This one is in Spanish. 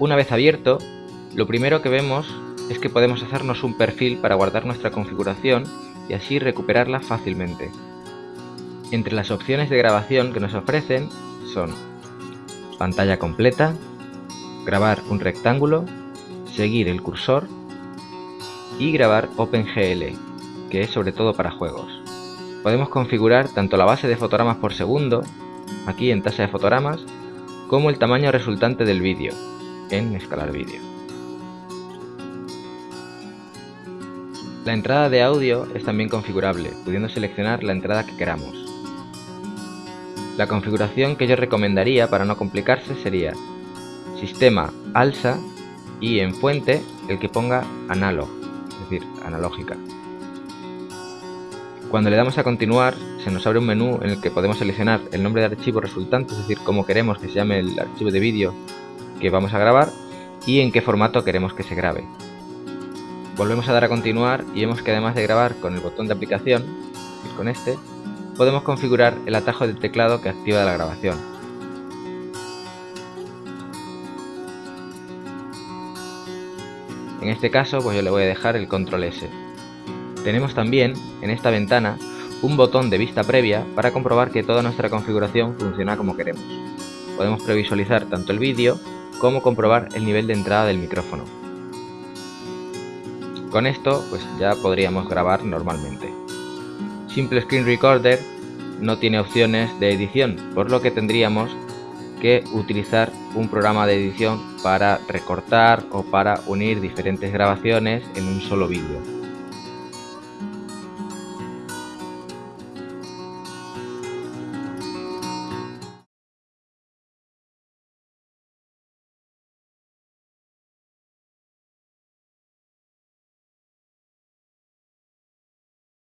Una vez abierto, lo primero que vemos es que podemos hacernos un perfil para guardar nuestra configuración y así recuperarla fácilmente. Entre las opciones de grabación que nos ofrecen son pantalla completa, grabar un rectángulo, seguir el cursor y grabar OpenGL, que es sobre todo para juegos. Podemos configurar tanto la base de fotogramas por segundo, aquí en tasa de fotogramas, como el tamaño resultante del vídeo, en escalar vídeo. La entrada de audio es también configurable, pudiendo seleccionar la entrada que queramos. La configuración que yo recomendaría para no complicarse sería Sistema ALSA y en fuente el que ponga Analog, es decir, analógica. Cuando le damos a continuar, se nos abre un menú en el que podemos seleccionar el nombre de archivo resultante, es decir, cómo queremos que se llame el archivo de vídeo que vamos a grabar y en qué formato queremos que se grabe. Volvemos a dar a continuar y vemos que además de grabar con el botón de aplicación, con este, podemos configurar el atajo del teclado que activa la grabación. En este caso pues yo le voy a dejar el control S. Tenemos también en esta ventana un botón de vista previa para comprobar que toda nuestra configuración funciona como queremos. Podemos previsualizar tanto el vídeo como comprobar el nivel de entrada del micrófono. Con esto pues ya podríamos grabar normalmente. Simple Screen Recorder no tiene opciones de edición, por lo que tendríamos que utilizar un programa de edición para recortar o para unir diferentes grabaciones en un solo vídeo.